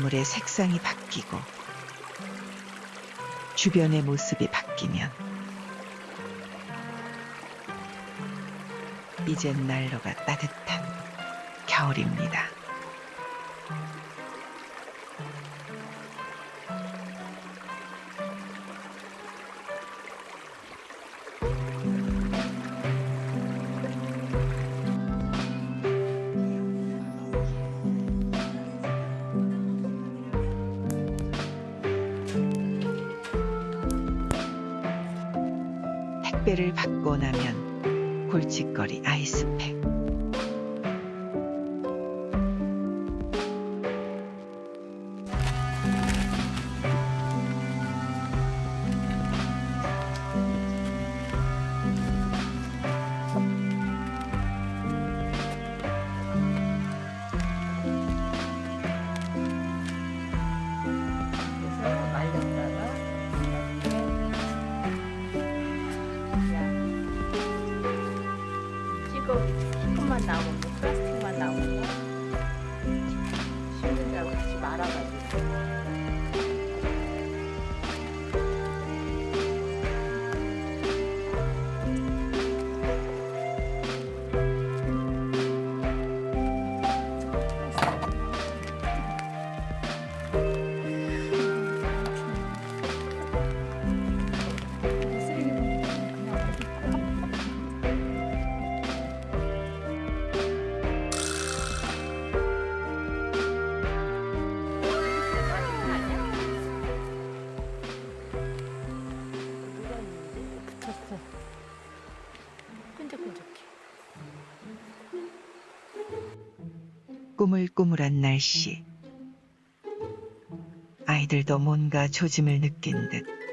물의 색상이 바뀌고 주변의 모습이 바뀌면 이젠 난로가 따뜻한 겨울입니다. 택배를 받고 나면 골칫거리 아이스팩. 꾸물꾸물한 날씨. 아이들도 뭔가 조짐을 느낀 듯